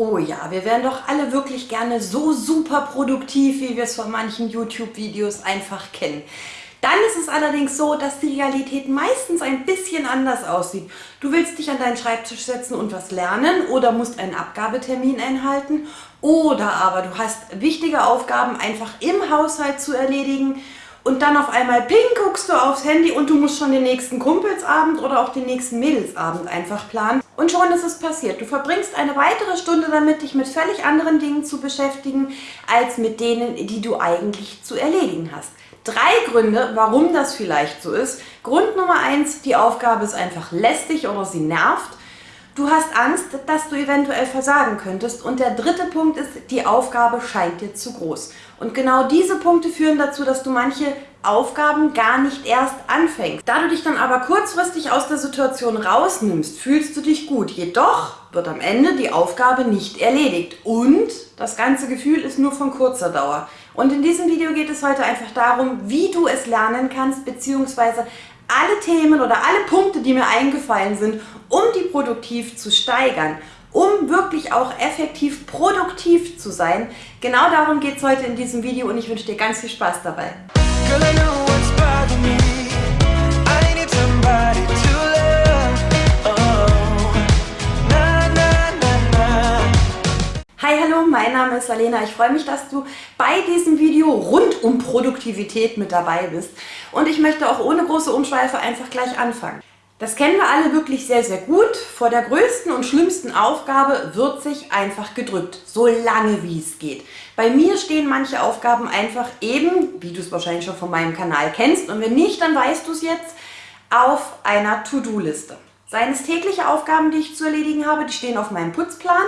Oh ja, wir wären doch alle wirklich gerne so super produktiv, wie wir es von manchen YouTube-Videos einfach kennen. Dann ist es allerdings so, dass die Realität meistens ein bisschen anders aussieht. Du willst dich an deinen Schreibtisch setzen und was lernen oder musst einen Abgabetermin einhalten oder aber du hast wichtige Aufgaben einfach im Haushalt zu erledigen und dann auf einmal ping guckst du aufs Handy und du musst schon den nächsten Kumpelsabend oder auch den nächsten Mädelsabend einfach planen. Und schon ist es passiert. Du verbringst eine weitere Stunde damit, dich mit völlig anderen Dingen zu beschäftigen, als mit denen, die du eigentlich zu erledigen hast. Drei Gründe, warum das vielleicht so ist. Grund Nummer eins, die Aufgabe ist einfach lästig oder sie nervt. Du hast Angst, dass du eventuell versagen könntest. Und der dritte Punkt ist, die Aufgabe scheint dir zu groß. Und genau diese Punkte führen dazu, dass du manche Aufgaben gar nicht erst anfängst. Da du dich dann aber kurzfristig aus der Situation rausnimmst, fühlst du dich gut. Jedoch wird am Ende die Aufgabe nicht erledigt. Und das ganze Gefühl ist nur von kurzer Dauer. Und in diesem Video geht es heute einfach darum, wie du es lernen kannst, beziehungsweise alle Themen oder alle Punkte, die mir eingefallen sind, um die produktiv zu steigern, um wirklich auch effektiv produktiv zu sein. Genau darum geht es heute in diesem Video und ich wünsche dir ganz viel Spaß dabei. Hi, hallo, mein Name ist Alena. Ich freue mich, dass du bei diesem Video rund um Produktivität mit dabei bist. Und ich möchte auch ohne große Umschweife einfach gleich anfangen. Das kennen wir alle wirklich sehr, sehr gut. Vor der größten und schlimmsten Aufgabe wird sich einfach gedrückt, so lange wie es geht. Bei mir stehen manche Aufgaben einfach eben, wie du es wahrscheinlich schon von meinem Kanal kennst, und wenn nicht, dann weißt du es jetzt, auf einer To-Do-Liste. Seien es tägliche Aufgaben, die ich zu erledigen habe, die stehen auf meinem Putzplan.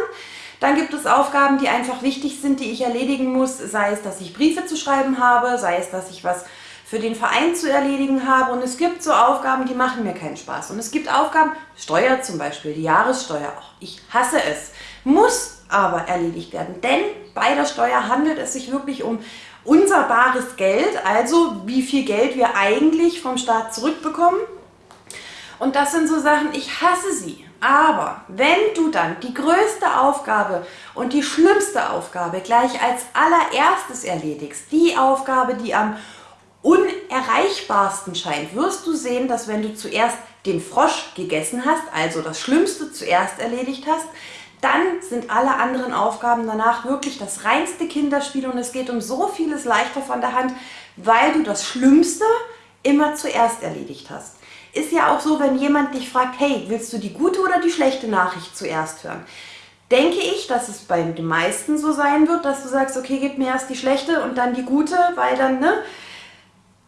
Dann gibt es Aufgaben, die einfach wichtig sind, die ich erledigen muss, sei es, dass ich Briefe zu schreiben habe, sei es, dass ich was für den Verein zu erledigen habe und es gibt so Aufgaben, die machen mir keinen Spaß. Und es gibt Aufgaben, Steuer zum Beispiel, die Jahressteuer, auch ich hasse es, muss aber erledigt werden, denn bei der Steuer handelt es sich wirklich um unser bares Geld, also wie viel Geld wir eigentlich vom Staat zurückbekommen. Und das sind so Sachen, ich hasse sie. Aber wenn du dann die größte Aufgabe und die schlimmste Aufgabe gleich als allererstes erledigst, die Aufgabe, die am unerreichbarsten scheint, wirst du sehen, dass wenn du zuerst den Frosch gegessen hast, also das Schlimmste zuerst erledigt hast, dann sind alle anderen Aufgaben danach wirklich das reinste Kinderspiel und es geht um so vieles leichter von der Hand, weil du das Schlimmste immer zuerst erledigt hast. Ist ja auch so, wenn jemand dich fragt, hey, willst du die gute oder die schlechte Nachricht zuerst hören? Denke ich, dass es bei den meisten so sein wird, dass du sagst, okay, gib mir erst die schlechte und dann die gute, weil dann ne,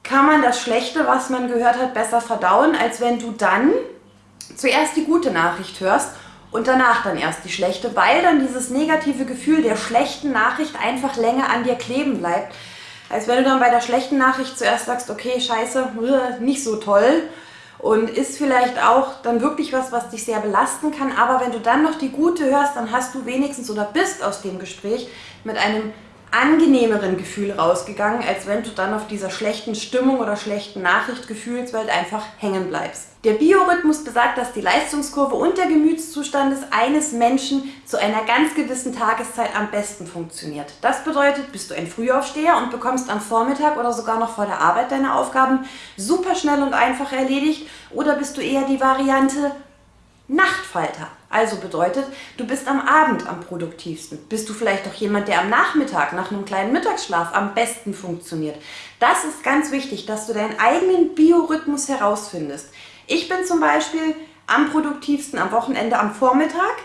kann man das Schlechte, was man gehört hat, besser verdauen, als wenn du dann zuerst die gute Nachricht hörst und danach dann erst die schlechte, weil dann dieses negative Gefühl der schlechten Nachricht einfach länger an dir kleben bleibt, als wenn du dann bei der schlechten Nachricht zuerst sagst, okay, scheiße, nicht so toll und ist vielleicht auch dann wirklich was, was dich sehr belasten kann. Aber wenn du dann noch die gute hörst, dann hast du wenigstens oder bist aus dem Gespräch mit einem angenehmeren Gefühl rausgegangen, als wenn du dann auf dieser schlechten Stimmung oder schlechten Nachricht Gefühlswelt einfach hängen bleibst. Der Biorhythmus besagt, dass die Leistungskurve und der Gemütszustand eines Menschen zu einer ganz gewissen Tageszeit am besten funktioniert. Das bedeutet, bist du ein Frühaufsteher und bekommst am Vormittag oder sogar noch vor der Arbeit deine Aufgaben super schnell und einfach erledigt oder bist du eher die Variante Nachtfalter. Also bedeutet, du bist am Abend am produktivsten. Bist du vielleicht auch jemand, der am Nachmittag nach einem kleinen Mittagsschlaf am besten funktioniert. Das ist ganz wichtig, dass du deinen eigenen Biorhythmus herausfindest. Ich bin zum Beispiel am produktivsten am Wochenende am Vormittag.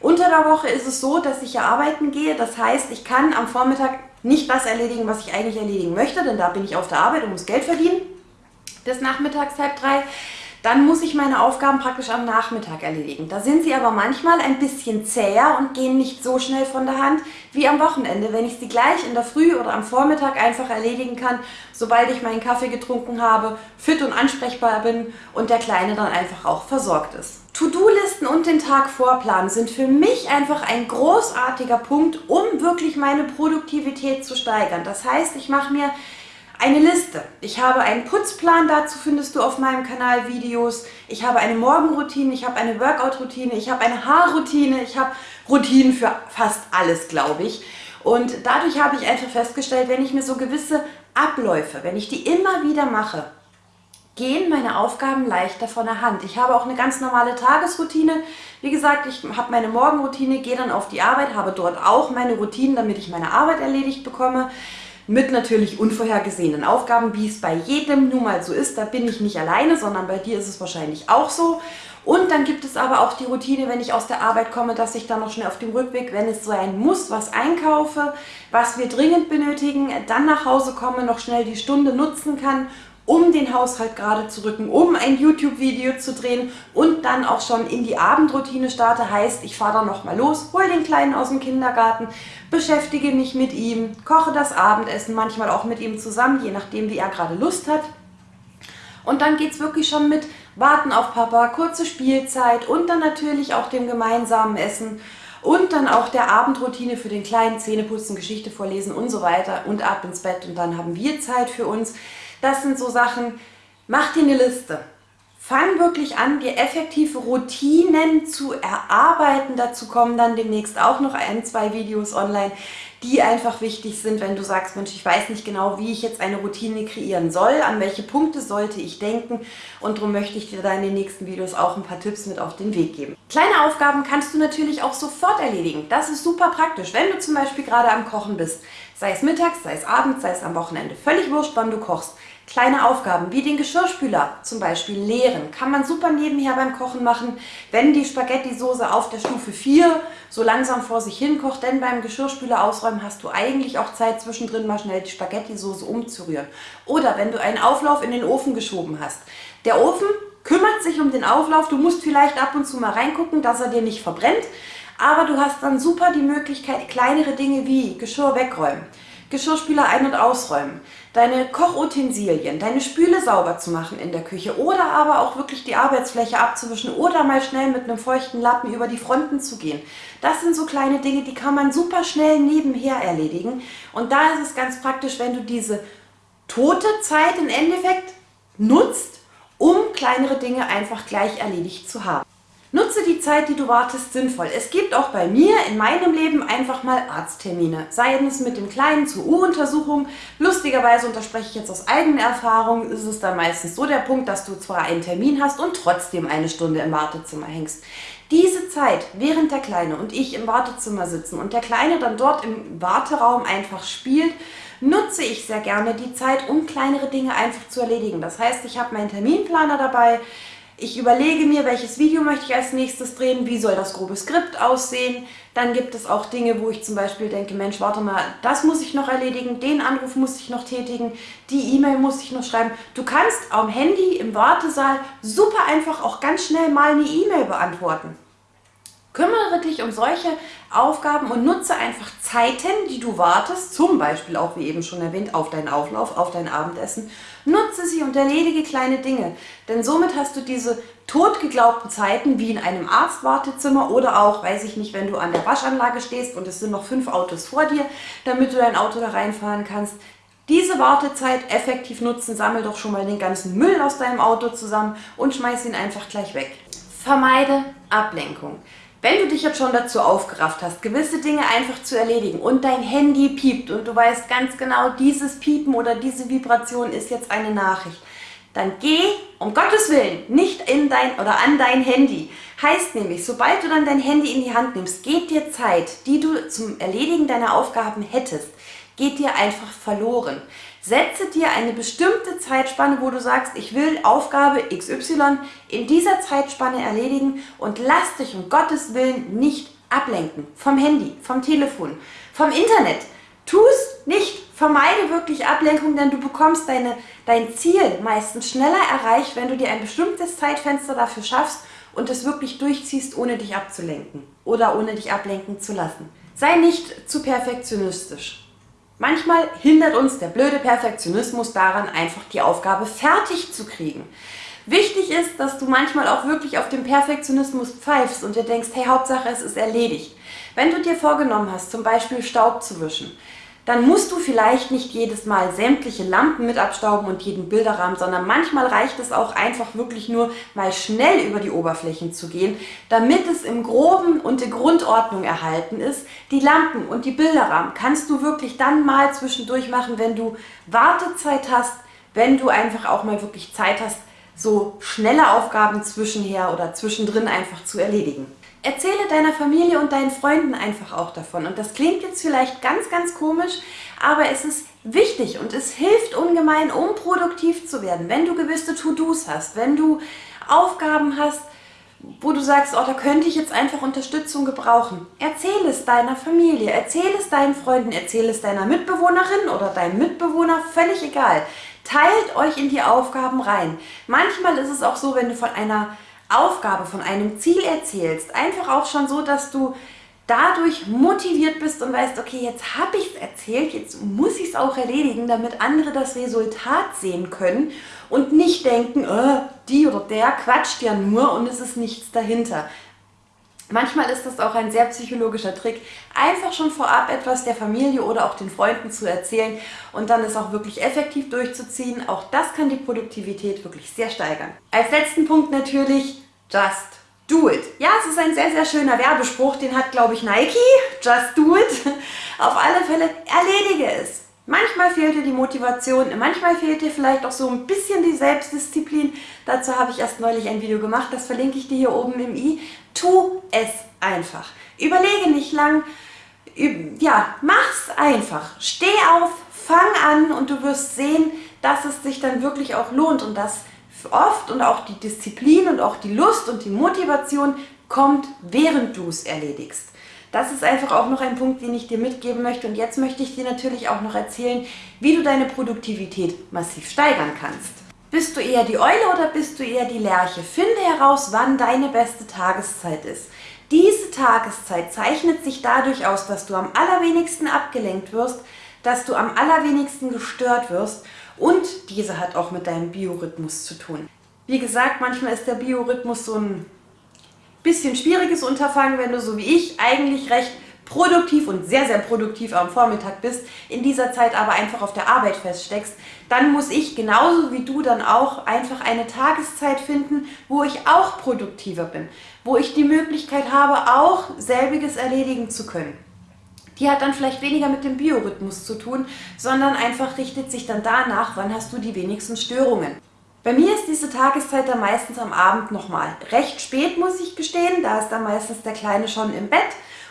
Unter der Woche ist es so, dass ich ja arbeiten gehe. Das heißt, ich kann am Vormittag nicht das erledigen, was ich eigentlich erledigen möchte, denn da bin ich auf der Arbeit und muss Geld verdienen. Bis nachmittags halb drei dann muss ich meine Aufgaben praktisch am Nachmittag erledigen. Da sind sie aber manchmal ein bisschen zäher und gehen nicht so schnell von der Hand wie am Wochenende, wenn ich sie gleich in der Früh oder am Vormittag einfach erledigen kann, sobald ich meinen Kaffee getrunken habe, fit und ansprechbar bin und der Kleine dann einfach auch versorgt ist. To-Do-Listen und den Tag vorplanen sind für mich einfach ein großartiger Punkt, um wirklich meine Produktivität zu steigern. Das heißt, ich mache mir eine Liste. Ich habe einen Putzplan, dazu findest du auf meinem Kanal Videos. Ich habe eine Morgenroutine, ich habe eine Workout-Routine, ich habe eine Haarroutine, ich habe Routinen für fast alles, glaube ich. Und dadurch habe ich einfach festgestellt, wenn ich mir so gewisse Abläufe, wenn ich die immer wieder mache, gehen meine Aufgaben leichter von der Hand. Ich habe auch eine ganz normale Tagesroutine. Wie gesagt, ich habe meine Morgenroutine, gehe dann auf die Arbeit, habe dort auch meine Routinen, damit ich meine Arbeit erledigt bekomme. Mit natürlich unvorhergesehenen Aufgaben, wie es bei jedem nun mal so ist. Da bin ich nicht alleine, sondern bei dir ist es wahrscheinlich auch so. Und dann gibt es aber auch die Routine, wenn ich aus der Arbeit komme, dass ich dann noch schnell auf dem Rückweg, wenn es sein muss, was einkaufe, was wir dringend benötigen, dann nach Hause komme, noch schnell die Stunde nutzen kann, um den Haushalt gerade zu rücken, um ein YouTube-Video zu drehen und dann auch schon in die Abendroutine starte. Heißt, ich fahre dann nochmal los, hole den Kleinen aus dem Kindergarten, beschäftige mich mit ihm, koche das Abendessen, manchmal auch mit ihm zusammen, je nachdem wie er gerade Lust hat. Und dann geht es wirklich schon mit Warten auf Papa, kurze Spielzeit und dann natürlich auch dem gemeinsamen Essen und dann auch der Abendroutine für den kleinen Zähneputzen, Geschichte vorlesen und so weiter und ab ins Bett und dann haben wir Zeit für uns. Das sind so Sachen, mach dir eine Liste. Fang wirklich an, dir effektive Routinen zu erarbeiten. Dazu kommen dann demnächst auch noch ein, zwei Videos online, die einfach wichtig sind, wenn du sagst, Mensch, ich weiß nicht genau, wie ich jetzt eine Routine kreieren soll, an welche Punkte sollte ich denken und darum möchte ich dir da in den nächsten Videos auch ein paar Tipps mit auf den Weg geben. Kleine Aufgaben kannst du natürlich auch sofort erledigen. Das ist super praktisch, wenn du zum Beispiel gerade am Kochen bist, sei es mittags, sei es abends, sei es am Wochenende, völlig wurscht, wann du kochst. Kleine Aufgaben wie den Geschirrspüler zum Beispiel leeren kann man super nebenher beim Kochen machen, wenn die Spaghetti-Soße auf der Stufe 4 so langsam vor sich hin kocht, denn beim Geschirrspüler ausräumen hast du eigentlich auch Zeit zwischendrin mal schnell die Spaghetti-Soße umzurühren. Oder wenn du einen Auflauf in den Ofen geschoben hast. Der Ofen kümmert sich um den Auflauf, du musst vielleicht ab und zu mal reingucken, dass er dir nicht verbrennt, aber du hast dann super die Möglichkeit, kleinere Dinge wie Geschirr wegräumen, Geschirrspüler ein- und ausräumen, deine Kochutensilien, deine Spüle sauber zu machen in der Küche oder aber auch wirklich die Arbeitsfläche abzuwischen oder mal schnell mit einem feuchten Lappen über die Fronten zu gehen. Das sind so kleine Dinge, die kann man super schnell nebenher erledigen und da ist es ganz praktisch, wenn du diese tote Zeit im Endeffekt nutzt, um kleinere Dinge einfach gleich erledigt zu haben. Nutze die Zeit, die du wartest, sinnvoll. Es gibt auch bei mir in meinem Leben einfach mal Arzttermine. Sei es mit dem Kleinen zur U-Untersuchung. Lustigerweise, und das spreche ich jetzt aus eigener Erfahrung, ist es dann meistens so der Punkt, dass du zwar einen Termin hast und trotzdem eine Stunde im Wartezimmer hängst. Diese Zeit, während der Kleine und ich im Wartezimmer sitzen und der Kleine dann dort im Warteraum einfach spielt, nutze ich sehr gerne die Zeit, um kleinere Dinge einfach zu erledigen. Das heißt, ich habe meinen Terminplaner dabei, ich überlege mir, welches Video möchte ich als nächstes drehen, wie soll das grobe Skript aussehen. Dann gibt es auch Dinge, wo ich zum Beispiel denke, Mensch, warte mal, das muss ich noch erledigen, den Anruf muss ich noch tätigen, die E-Mail muss ich noch schreiben. Du kannst am Handy im Wartesaal super einfach auch ganz schnell mal eine E-Mail beantworten. Kümmere dich um solche Aufgaben und nutze einfach Zeiten, die du wartest, zum Beispiel auch wie eben schon erwähnt, auf deinen Auflauf, auf dein Abendessen. Nutze sie und erledige kleine Dinge, denn somit hast du diese totgeglaubten Zeiten wie in einem Arztwartezimmer oder auch, weiß ich nicht, wenn du an der Waschanlage stehst und es sind noch fünf Autos vor dir, damit du dein Auto da reinfahren kannst. Diese Wartezeit effektiv nutzen, sammel doch schon mal den ganzen Müll aus deinem Auto zusammen und schmeiß ihn einfach gleich weg. Vermeide Ablenkung. Wenn du dich jetzt schon dazu aufgerafft hast, gewisse Dinge einfach zu erledigen und dein Handy piept und du weißt ganz genau, dieses Piepen oder diese Vibration ist jetzt eine Nachricht, dann geh um Gottes Willen nicht in dein oder an dein Handy. Heißt nämlich, sobald du dann dein Handy in die Hand nimmst, geht dir Zeit, die du zum Erledigen deiner Aufgaben hättest, geht dir einfach verloren. Setze dir eine bestimmte Zeitspanne, wo du sagst, ich will Aufgabe XY in dieser Zeitspanne erledigen und lass dich um Gottes Willen nicht ablenken. Vom Handy, vom Telefon, vom Internet. Tu es nicht. Vermeide wirklich Ablenkung, denn du bekommst deine, dein Ziel meistens schneller erreicht, wenn du dir ein bestimmtes Zeitfenster dafür schaffst und es wirklich durchziehst, ohne dich abzulenken oder ohne dich ablenken zu lassen. Sei nicht zu perfektionistisch. Manchmal hindert uns der blöde Perfektionismus daran, einfach die Aufgabe fertig zu kriegen. Wichtig ist, dass du manchmal auch wirklich auf den Perfektionismus pfeifst und dir denkst, hey, Hauptsache es ist erledigt. Wenn du dir vorgenommen hast, zum Beispiel Staub zu wischen, dann musst du vielleicht nicht jedes Mal sämtliche Lampen mit abstauben und jeden Bilderrahmen, sondern manchmal reicht es auch einfach wirklich nur mal schnell über die Oberflächen zu gehen, damit es im Groben und in Grundordnung erhalten ist. Die Lampen und die Bilderrahmen kannst du wirklich dann mal zwischendurch machen, wenn du Wartezeit hast, wenn du einfach auch mal wirklich Zeit hast, so schnelle Aufgaben zwischenher oder zwischendrin einfach zu erledigen. Erzähle deiner Familie und deinen Freunden einfach auch davon. Und das klingt jetzt vielleicht ganz, ganz komisch, aber es ist wichtig und es hilft ungemein, um produktiv zu werden. Wenn du gewisse To-Dos hast, wenn du Aufgaben hast, wo du sagst, oh, da könnte ich jetzt einfach Unterstützung gebrauchen. Erzähl es deiner Familie, erzähl es deinen Freunden, erzähl es deiner Mitbewohnerin oder deinem Mitbewohner, völlig egal. Teilt euch in die Aufgaben rein. Manchmal ist es auch so, wenn du von einer Aufgabe, von einem Ziel erzählst, einfach auch schon so, dass du dadurch motiviert bist und weißt, okay, jetzt habe ich es erzählt, jetzt muss ich es auch erledigen, damit andere das Resultat sehen können und nicht denken, oh, die oder der quatscht ja nur und es ist nichts dahinter. Manchmal ist das auch ein sehr psychologischer Trick, einfach schon vorab etwas der Familie oder auch den Freunden zu erzählen und dann es auch wirklich effektiv durchzuziehen. Auch das kann die Produktivität wirklich sehr steigern. Als letzten Punkt natürlich Just do it. Ja, es ist ein sehr, sehr schöner Werbespruch, den hat, glaube ich, Nike. Just do it. Auf alle Fälle erledige es. Manchmal fehlt dir die Motivation, manchmal fehlt dir vielleicht auch so ein bisschen die Selbstdisziplin. Dazu habe ich erst neulich ein Video gemacht, das verlinke ich dir hier oben im i. Tu es einfach. Überlege nicht lang, ja, mach's einfach. Steh auf, fang an und du wirst sehen, dass es sich dann wirklich auch lohnt und dass oft und auch die Disziplin und auch die Lust und die Motivation kommt, während du es erledigst. Das ist einfach auch noch ein Punkt, den ich dir mitgeben möchte. Und jetzt möchte ich dir natürlich auch noch erzählen, wie du deine Produktivität massiv steigern kannst. Bist du eher die Eule oder bist du eher die Lerche? Finde heraus, wann deine beste Tageszeit ist. Diese Tageszeit zeichnet sich dadurch aus, dass du am allerwenigsten abgelenkt wirst, dass du am allerwenigsten gestört wirst und diese hat auch mit deinem Biorhythmus zu tun. Wie gesagt, manchmal ist der Biorhythmus so ein bisschen schwieriges Unterfangen, wenn du so wie ich eigentlich recht produktiv und sehr, sehr produktiv am Vormittag bist, in dieser Zeit aber einfach auf der Arbeit feststeckst, dann muss ich genauso wie du dann auch einfach eine Tageszeit finden, wo ich auch produktiver bin, wo ich die Möglichkeit habe, auch selbiges erledigen zu können. Die hat dann vielleicht weniger mit dem Biorhythmus zu tun, sondern einfach richtet sich dann danach, wann hast du die wenigsten Störungen. Bei mir ist diese Tageszeit dann meistens am Abend nochmal. Recht spät muss ich gestehen, da ist dann meistens der Kleine schon im Bett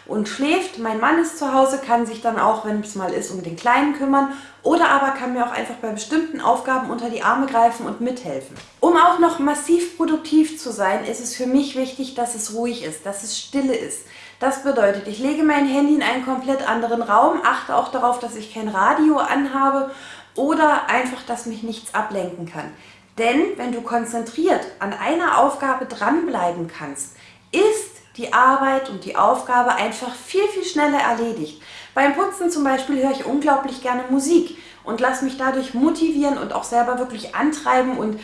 und schläft. Mein Mann ist zu Hause, kann sich dann auch, wenn es mal ist, um den Kleinen kümmern oder aber kann mir auch einfach bei bestimmten Aufgaben unter die Arme greifen und mithelfen. Um auch noch massiv produktiv zu sein, ist es für mich wichtig, dass es ruhig ist, dass es stille ist. Das bedeutet, ich lege mein Handy in einen komplett anderen Raum, achte auch darauf, dass ich kein Radio anhabe oder einfach, dass mich nichts ablenken kann. Denn wenn du konzentriert an einer Aufgabe dranbleiben kannst, ist die Arbeit und die Aufgabe einfach viel, viel schneller erledigt. Beim Putzen zum Beispiel höre ich unglaublich gerne Musik und lasse mich dadurch motivieren und auch selber wirklich antreiben und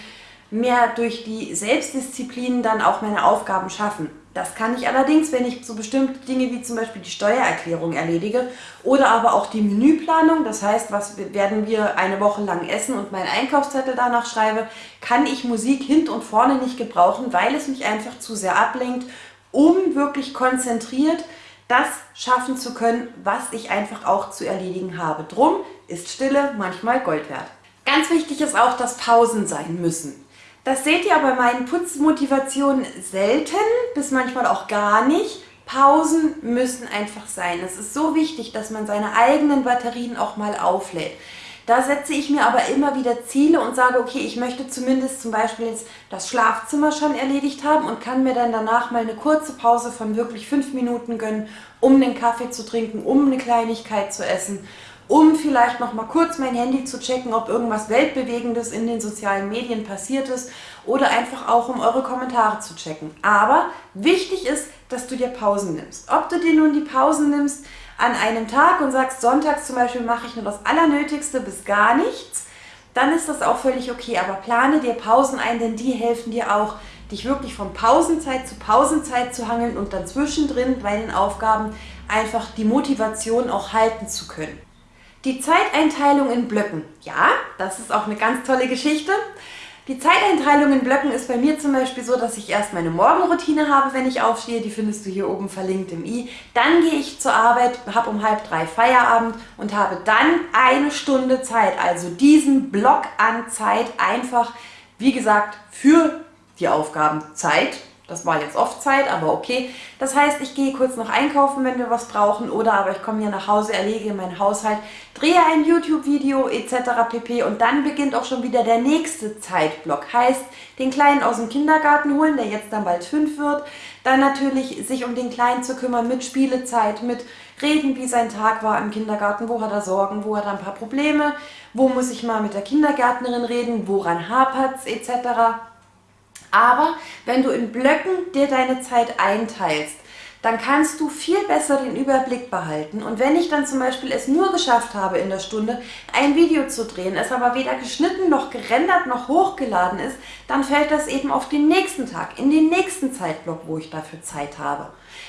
mehr durch die Selbstdisziplin dann auch meine Aufgaben schaffen. Das kann ich allerdings, wenn ich so bestimmte Dinge wie zum Beispiel die Steuererklärung erledige oder aber auch die Menüplanung, das heißt, was werden wir eine Woche lang essen und meinen Einkaufszettel danach schreibe, kann ich Musik hint und vorne nicht gebrauchen, weil es mich einfach zu sehr ablenkt, um wirklich konzentriert das schaffen zu können, was ich einfach auch zu erledigen habe. Drum ist Stille manchmal Gold wert. Ganz wichtig ist auch, dass Pausen sein müssen. Das seht ihr bei meinen Putzmotivationen selten, bis manchmal auch gar nicht. Pausen müssen einfach sein. Es ist so wichtig, dass man seine eigenen Batterien auch mal auflädt. Da setze ich mir aber immer wieder Ziele und sage, okay, ich möchte zumindest zum Beispiel jetzt das Schlafzimmer schon erledigt haben und kann mir dann danach mal eine kurze Pause von wirklich fünf Minuten gönnen, um den Kaffee zu trinken, um eine Kleinigkeit zu essen um vielleicht noch mal kurz mein Handy zu checken, ob irgendwas Weltbewegendes in den sozialen Medien passiert ist oder einfach auch, um eure Kommentare zu checken. Aber wichtig ist, dass du dir Pausen nimmst. Ob du dir nun die Pausen nimmst an einem Tag und sagst, sonntags zum Beispiel mache ich nur das Allernötigste bis gar nichts, dann ist das auch völlig okay. Aber plane dir Pausen ein, denn die helfen dir auch, dich wirklich von Pausenzeit zu Pausenzeit zu hangeln und dann zwischendrin bei den Aufgaben einfach die Motivation auch halten zu können. Die Zeiteinteilung in Blöcken. Ja, das ist auch eine ganz tolle Geschichte. Die Zeiteinteilung in Blöcken ist bei mir zum Beispiel so, dass ich erst meine Morgenroutine habe, wenn ich aufstehe. Die findest du hier oben verlinkt im i. Dann gehe ich zur Arbeit, habe um halb drei Feierabend und habe dann eine Stunde Zeit, also diesen Block an Zeit einfach, wie gesagt, für die Aufgaben Zeit das war jetzt oft Zeit, aber okay. Das heißt, ich gehe kurz noch einkaufen, wenn wir was brauchen oder aber ich komme hier nach Hause, erlege meinen Haushalt, drehe ein YouTube-Video etc. pp. Und dann beginnt auch schon wieder der nächste Zeitblock. Heißt, den Kleinen aus dem Kindergarten holen, der jetzt dann bald fünf wird. Dann natürlich sich um den Kleinen zu kümmern mit Spielezeit, mit reden, wie sein Tag war im Kindergarten, wo hat er Sorgen, wo hat er ein paar Probleme, wo muss ich mal mit der Kindergärtnerin reden, woran hapert es etc. Aber wenn du in Blöcken dir deine Zeit einteilst, dann kannst du viel besser den Überblick behalten. Und wenn ich dann zum Beispiel es nur geschafft habe in der Stunde, ein Video zu drehen, es aber weder geschnitten noch gerendert noch hochgeladen ist, dann fällt das eben auf den nächsten Tag, in den nächsten Zeitblock, wo ich dafür Zeit habe.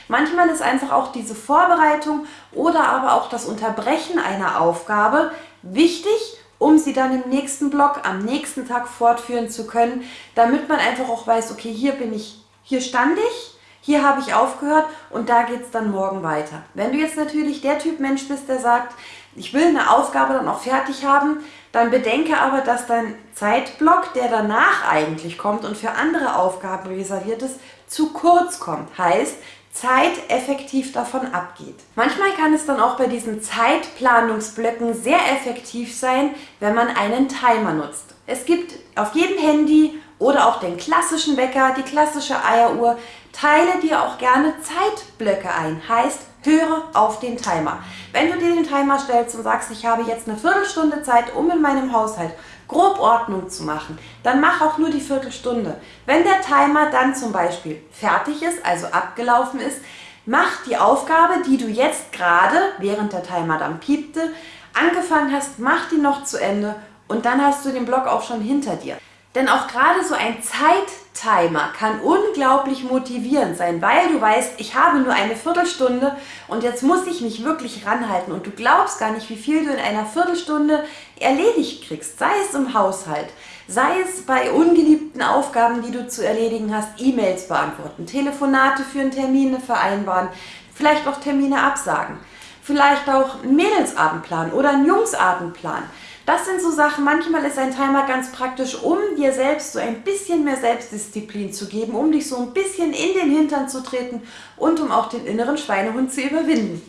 Manchmal ist einfach auch diese Vorbereitung oder aber auch das Unterbrechen einer Aufgabe wichtig um sie dann im nächsten Block am nächsten Tag fortführen zu können, damit man einfach auch weiß, okay, hier bin ich, hier stand ich, hier habe ich aufgehört und da geht es dann morgen weiter. Wenn du jetzt natürlich der Typ Mensch bist, der sagt, ich will eine Aufgabe dann auch fertig haben, dann bedenke aber, dass dein Zeitblock, der danach eigentlich kommt und für andere Aufgaben reserviert ist, zu kurz kommt. Heißt, Zeit effektiv davon abgeht. Manchmal kann es dann auch bei diesen Zeitplanungsblöcken sehr effektiv sein, wenn man einen Timer nutzt. Es gibt auf jedem Handy oder auch den klassischen Wecker, die klassische Eieruhr, teile dir auch gerne Zeitblöcke ein. Heißt, höre auf den Timer. Wenn du dir den Timer stellst und sagst, ich habe jetzt eine Viertelstunde Zeit, um in meinem Haushalt grob Ordnung zu machen, dann mach auch nur die Viertelstunde. Wenn der Timer dann zum Beispiel fertig ist, also abgelaufen ist, mach die Aufgabe, die du jetzt gerade, während der Timer dann piepte, angefangen hast, mach die noch zu Ende und dann hast du den Block auch schon hinter dir. Denn auch gerade so ein Zeittimer kann unglaublich motivierend sein, weil du weißt, ich habe nur eine Viertelstunde und jetzt muss ich mich wirklich ranhalten und du glaubst gar nicht, wie viel du in einer Viertelstunde erledigt kriegst, sei es im Haushalt, sei es bei ungeliebten Aufgaben, die du zu erledigen hast, E-Mails beantworten, Telefonate führen, Termine vereinbaren, vielleicht auch Termine absagen, vielleicht auch einen Mädelsabendplan oder einen Jungsabendplan. Das sind so Sachen, manchmal ist ein Timer ganz praktisch, um dir selbst so ein bisschen mehr Selbstdisziplin zu geben, um dich so ein bisschen in den Hintern zu treten und um auch den inneren Schweinehund zu überwinden.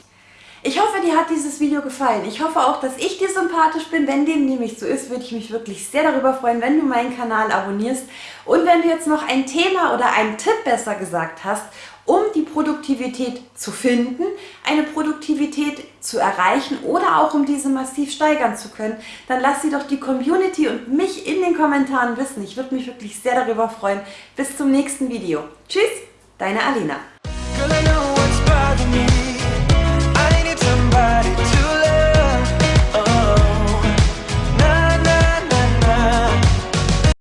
Ich hoffe, dir hat dieses Video gefallen. Ich hoffe auch, dass ich dir sympathisch bin. Wenn dem nämlich so ist, würde ich mich wirklich sehr darüber freuen, wenn du meinen Kanal abonnierst. Und wenn du jetzt noch ein Thema oder einen Tipp besser gesagt hast, um die Produktivität zu finden, eine Produktivität zu erreichen oder auch um diese massiv steigern zu können, dann lass sie doch die Community und mich in den Kommentaren wissen. Ich würde mich wirklich sehr darüber freuen. Bis zum nächsten Video. Tschüss, deine Alina.